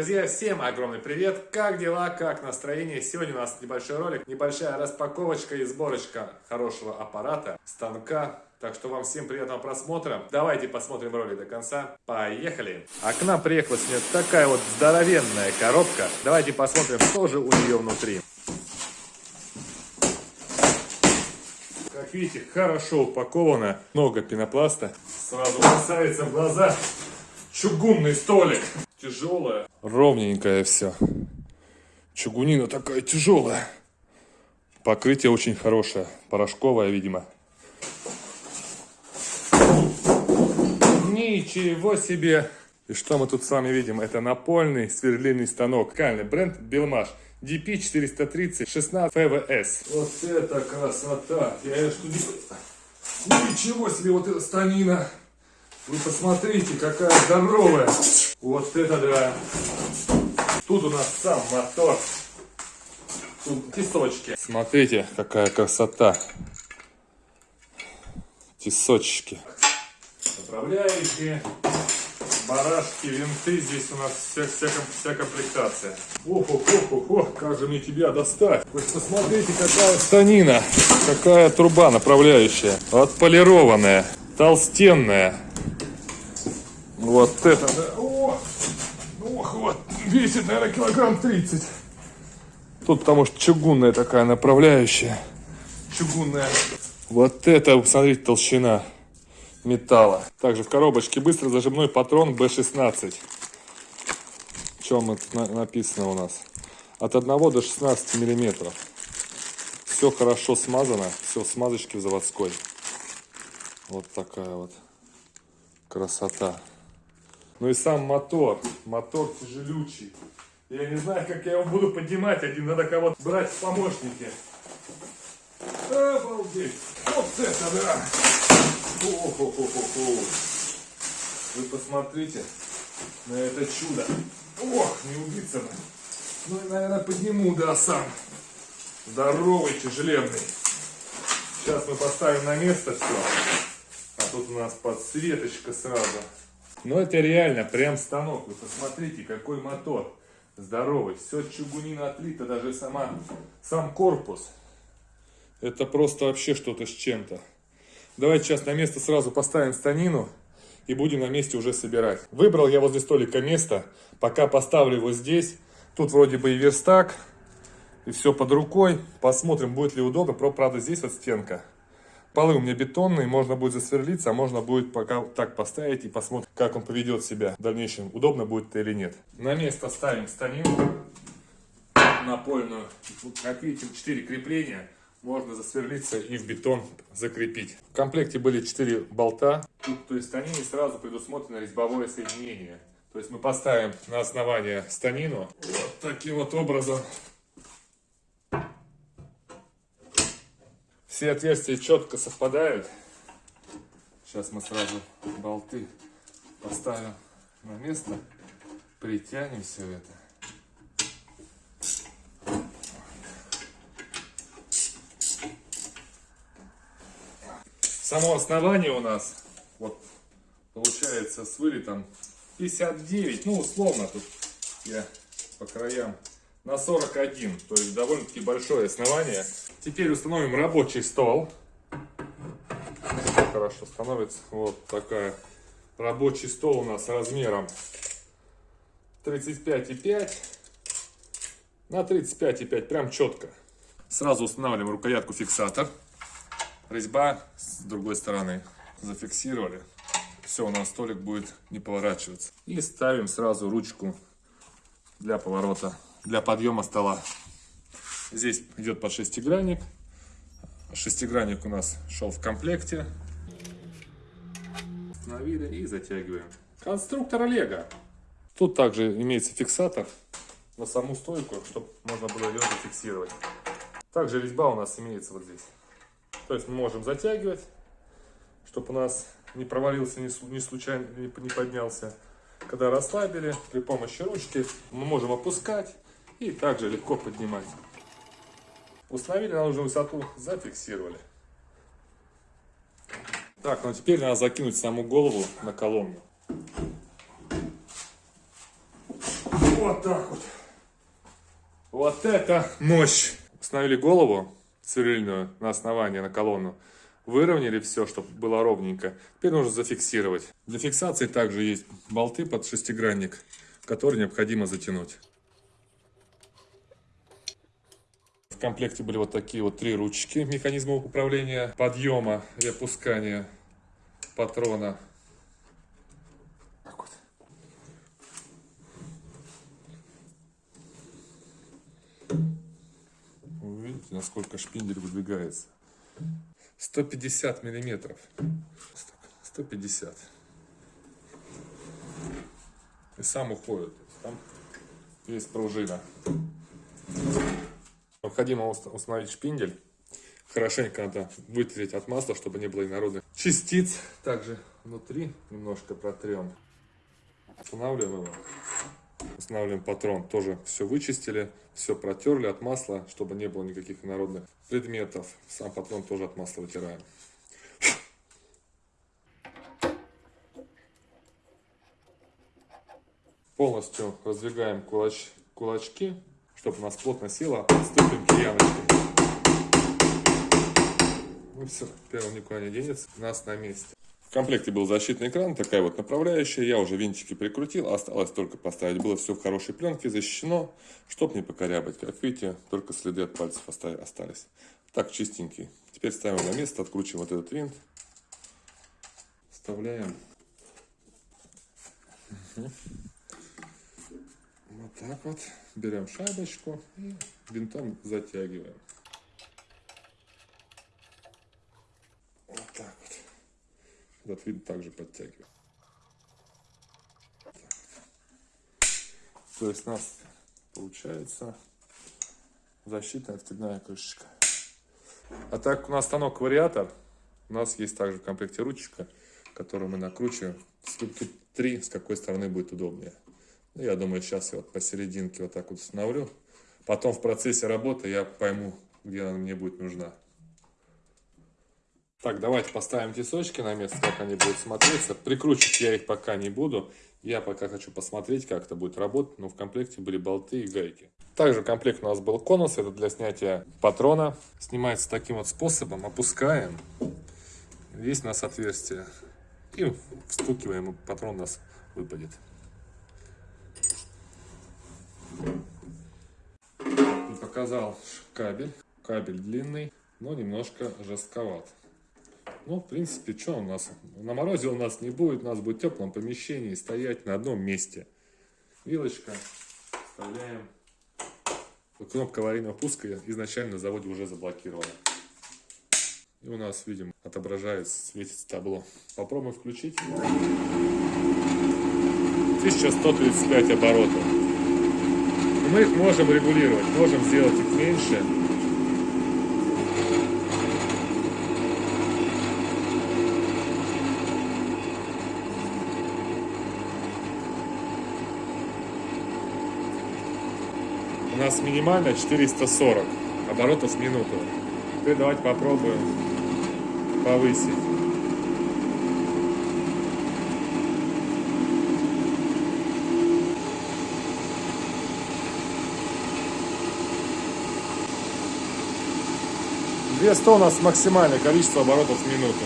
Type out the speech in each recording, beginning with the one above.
Друзья, всем огромный привет! Как дела, как настроение? Сегодня у нас небольшой ролик, небольшая распаковочка и сборочка хорошего аппарата, станка. Так что вам всем приятного просмотра. Давайте посмотрим ролик до конца. Поехали! А к нам приехала сегодня такая вот здоровенная коробка. Давайте посмотрим, что же у нее внутри. Как видите, хорошо упаковано, много пенопласта. Сразу бросается в глаза чугунный столик. Тяжелая. Ровненькое все. Чугунина такая тяжелая. Покрытие очень хорошее. Порошковое, видимо. Ничего себе! И что мы тут с вами видим? Это напольный сверлильный станок. Кальный бренд Белмаш. DP430 16 FVS. Вот это красота! Я что Ничего себе, вот эта станина! Вы посмотрите, какая здоровая! Вот это да! Тут у нас сам мотор. Тут тесочки. Смотрите, какая красота. Тесочки. Направляющие, барашки, винты. Здесь у нас вся, вся, вся комплектация. ох ох ох ох как же мне тебя достать. Вы посмотрите, какая станина. Какая труба направляющая. Отполированная, толстенная. Вот это, да. О, ох, вот, весит, наверное, килограмм 30. Тут потому что чугунная такая направляющая. Чугунная. Вот это, смотрите, толщина металла. Также в коробочке быстро зажимной патрон B16. Чем это написано у нас? От 1 до 16 миллиметров. Все хорошо смазано. Все в смазочке в заводской. Вот такая вот красота. Ну и сам мотор. Мотор тяжелючий. Я не знаю, как я его буду поднимать один. Надо кого-то брать в помощники. Обалдеть. Вот это да. О -хо -хо -хо Вы посмотрите на это чудо. Ох, не убиться бы. Ну и, наверное, подниму, да, сам. Здоровый, тяжеленный. Сейчас мы поставим на место все. А тут у нас подсветочка сразу. Но это реально прям станок. Вы посмотрите, какой мотор здоровый. Все чугунина отлита, даже сама, сам корпус. Это просто вообще что-то с чем-то. Давайте сейчас на место сразу поставим станину и будем на месте уже собирать. Выбрал я возле столика место. Пока поставлю его здесь. Тут вроде бы и верстак, и все под рукой. Посмотрим, будет ли удобно. Правда, здесь вот стенка. Полы у меня бетонные, можно будет засверлиться, а можно будет пока так поставить и посмотрим, как он поведет себя в дальнейшем, удобно будет или нет. На место ставим станину напольную. Как видите, 4 крепления. Можно засверлиться и в бетон закрепить. В комплекте были 4 болта. Тут, то есть, станине сразу предусмотрено резьбовое соединение. То есть мы поставим на основание станину вот таким вот образом Все отверстия четко совпадают. Сейчас мы сразу болты поставим на место. Притянем все это. Само основание у нас вот получается с вылетом 59, ну условно тут я по краям на 41, то есть довольно-таки большое основание. Теперь установим рабочий стол. Хорошо становится. Вот такая рабочий стол у нас размером 35,5 на 35,5, прям четко. Сразу устанавливаем рукоятку фиксатор. Резьба с другой стороны зафиксировали. Все, у нас столик будет не поворачиваться. И ставим сразу ручку для поворота для подъема стола. Здесь идет под шестигранник. Шестигранник у нас шел в комплекте. Установили и затягиваем. Конструктор Лего. Тут также имеется фиксатор на саму стойку, чтобы можно было ее зафиксировать. Также резьба у нас имеется вот здесь. То есть мы можем затягивать, чтобы у нас не провалился, не случайно не поднялся. Когда расслабили, при помощи ручки мы можем опускать и также легко поднимать. Установили нужную высоту, зафиксировали. Так, ну теперь надо закинуть саму голову на колонну. Вот так вот. Вот это мощь. Установили голову сверлильную на основание, на колонну. Выровняли все, чтобы было ровненько. Теперь нужно зафиксировать. Для фиксации также есть болты под шестигранник, которые необходимо затянуть. В комплекте были вот такие вот три ручки механизма управления подъема и опускания патрона. Так вот. Вы видите, насколько шпиндель выдвигается. 150 миллиметров. 150. И сам уходит. Там есть пружина. Необходимо установить шпиндель. Хорошенько надо вытереть от масла, чтобы не было инородных частиц. Также внутри немножко протрем. Устанавливаем его. Устанавливаем патрон. Тоже все вычистили, все протерли от масла, чтобы не было никаких инородных предметов. Сам патрон тоже от масла вытираем. Полностью раздвигаем кулач, кулачки, чтобы у нас плотно села. Ступим кияночкой. Ну все, первый никуда не денется. У нас на месте. В комплекте был защитный экран, такая вот направляющая. Я уже винтики прикрутил, осталось только поставить. Было все в хорошей пленке, защищено, чтобы не покорябать. Как видите, только следы от пальцев остались. Так, чистенький. Теперь ставим на место, откручиваем вот этот винт. Вставляем. Вот так вот. Берем шайбочку и винтом затягиваем. Этот винт также подтягиваем. То есть у нас получается защитная откидная крышечка. А так у нас станок вариатор. У нас есть также в комплекте ручечка, которую мы накручиваем. Ступки 3, с какой стороны будет удобнее. Ну, я думаю, сейчас я вот посерединке вот так вот установлю. Потом в процессе работы я пойму, где она мне будет нужна. Так, давайте поставим тесочки на место, как они будут смотреться. Прикручивать я их пока не буду. Я пока хочу посмотреть, как это будет работать. Но в комплекте были болты и гайки. Также в комплекте у нас был конус. Это для снятия патрона. Снимается таким вот способом. Опускаем. Здесь у нас отверстие. И встукиваем, и патрон у нас выпадет. Показал кабель. Кабель длинный, но немножко жестковат. Ну, в принципе, что у нас? На морозе у нас не будет, у нас будет в теплом помещении стоять на одном месте. Вилочка вставляем. Кнопка аварийного пуска изначально на заводе уже заблокирована. И у нас, видим, отображается, светится табло. Попробуем включить. 1135 оборотов. Мы их можем регулировать, можем сделать их меньше, у нас минимально 440 оборотов в минуту. Теперь давайте попробуем повысить. Две у нас максимальное количество оборотов в минуту.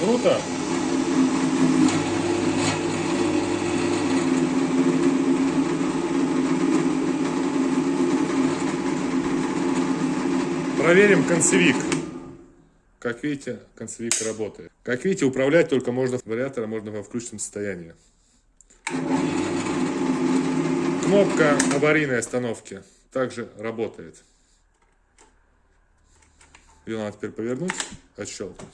Круто! Проверим концевик. Как видите, концевик работает. Как видите, управлять только можно вариатора можно во включенном состоянии. Кнопка аварийной остановки также работает. Ее надо теперь повернуть, отщелкнуть.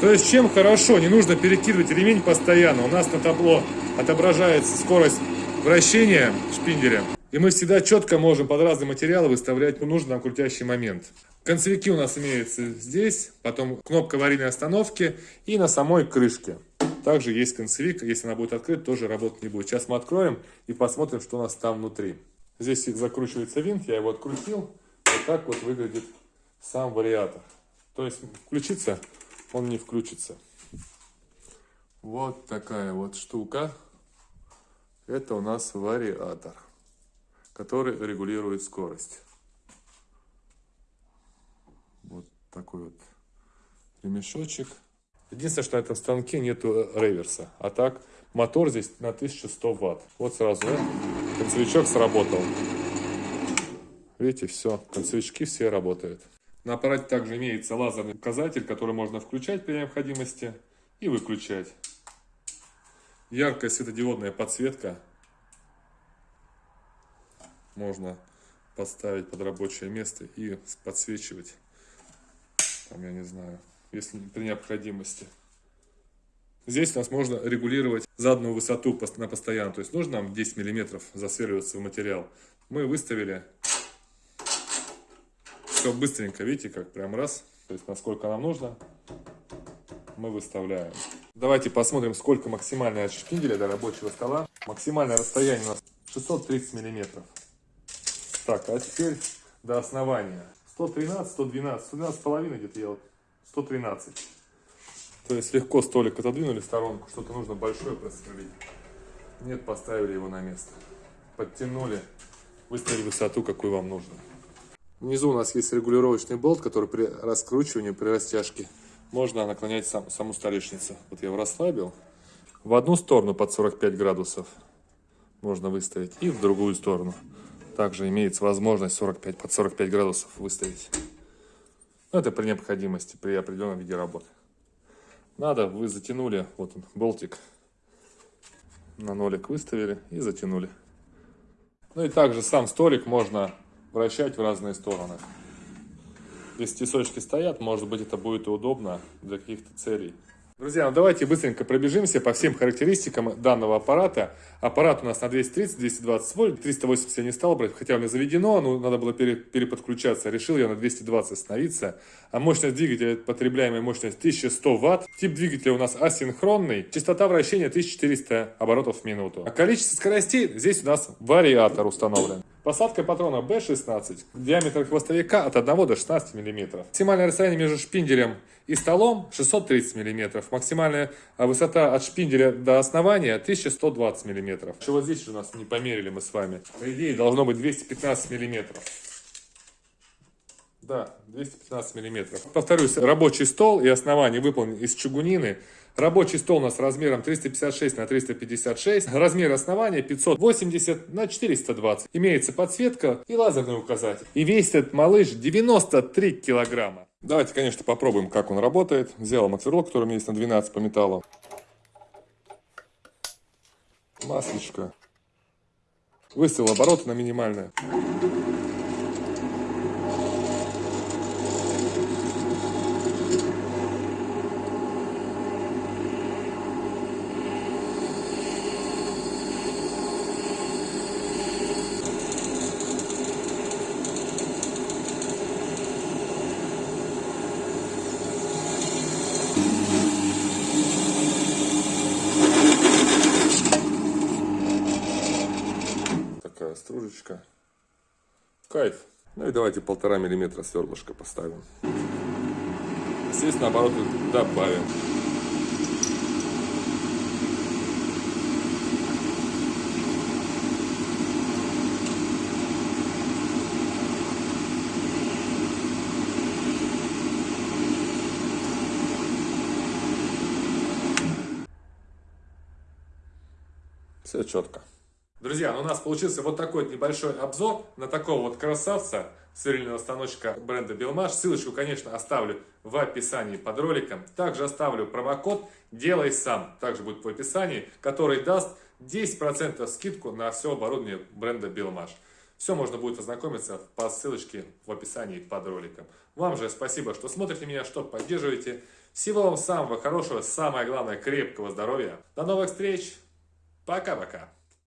То есть чем хорошо, не нужно перекидывать ремень постоянно. У нас на табло отображается скорость вращения шпинделя. И мы всегда четко можем под разные материалы выставлять нужный нам крутящий момент. Концевики у нас имеются здесь, потом кнопка аварийной остановки и на самой крышке. Также есть концевик, если она будет открыта, тоже работать не будет. Сейчас мы откроем и посмотрим, что у нас там внутри. Здесь закручивается винт, я его открутил. Вот так вот выглядит сам вариатор. То есть включиться он не включится. Вот такая вот штука. Это у нас вариатор, который регулирует скорость. Вот такой вот ремешочек. Единственное, что на этом станке нету реверса. А так, мотор здесь на 1100 ватт. Вот сразу, да? концевичок сработал. Видите, все, концевички все работают. На аппарате также имеется лазерный указатель, который можно включать при необходимости и выключать. Яркая светодиодная подсветка. Можно поставить под рабочее место и подсвечивать. Там, я не знаю, если при необходимости. Здесь у нас можно регулировать заданную высоту на постоянно. То есть нужно нам 10 миллиметров засверливаться в материал. Мы выставили все быстренько, видите, как прям раз. То есть насколько нам нужно, мы выставляем. Давайте посмотрим, сколько максимальная от шпинделя до рабочего стола. Максимальное расстояние у нас 630 миллиметров. Так, а теперь до основания. 113, 112, 112 половиной где-то я 113. То есть легко столик отодвинули в сторонку, что-то нужно большое просверлить. Нет, поставили его на место. Подтянули, выставили высоту, какую вам нужно. Внизу у нас есть регулировочный болт, который при раскручивании, при растяжке можно наклонять сам, саму столешницу. Вот я его расслабил. В одну сторону под 45 градусов можно выставить и в другую сторону. Также имеется возможность 45, под 45 градусов выставить. Но это при необходимости, при определенном виде работы. Надо, вы затянули, вот он, болтик. На нолик выставили и затянули. Ну и также сам столик можно вращать в разные стороны. Если тесочки стоят, может быть это будет удобно для каких-то целей. Друзья, ну давайте быстренько пробежимся по всем характеристикам данного аппарата. Аппарат у нас на 230-220 вольт, 380 я не стал брать, хотя у меня заведено, но надо было пере, переподключаться. Решил я на 220 остановиться. А мощность двигателя, потребляемая мощность 1100 ватт. Тип двигателя у нас асинхронный. Частота вращения 1400 оборотов в минуту. А количество скоростей здесь у нас вариатор установлен. Посадка патрона B16, диаметр хвостовика от 1 до 16 мм. Максимальное расстояние между шпинделем и столом 630 мм. Максимальная высота от шпинделя до основания 1120 мм. Чего здесь у нас не померили мы с вами? По идее должно быть 215 мм. Да, 215 миллиметров. Повторюсь, рабочий стол и основание выполнен из чугунины. Рабочий стол у нас размером 356 на 356. Размер основания 580 на 420. Имеется подсветка и лазерный указатель. И весит этот малыш 93 килограмма. Давайте, конечно, попробуем, как он работает. Взял максверлок, который у меня есть на 12 по металлу. Маслечко. Выставил обороты на минимальное. Такая стружечка. Кайф. Ну и давайте полтора миллиметра сверлышко поставим. Естественно, обороты добавим. Все четко. Друзья, ну у нас получился вот такой небольшой обзор на такого вот красавца сверлильного станочка бренда Белмаш. Ссылочку, конечно, оставлю в описании под роликом. Также оставлю промокод «Делай сам», также будет в описании, который даст 10% скидку на все оборудование бренда Белмаш. Все можно будет ознакомиться по ссылочке в описании под роликом. Вам же спасибо, что смотрите меня, что поддерживаете. Всего вам самого хорошего, самое главное, крепкого здоровья. До новых встреч! Пока-пока!